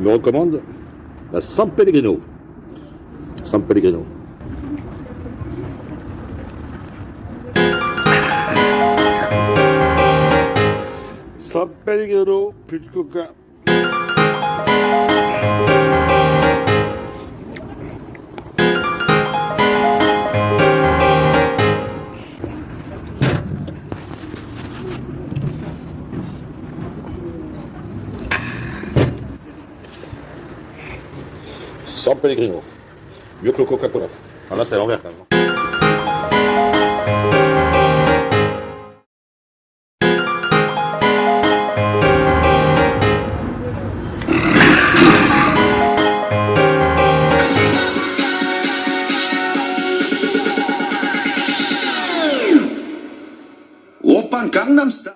vous recommande la San Pellegrino. San Pellegrino. San Pellegrino, plus de coca. San Pellegrino. Mieux que le Coca-Cola. Enfin là, c'est à l'envers quand même. Gangnam Style.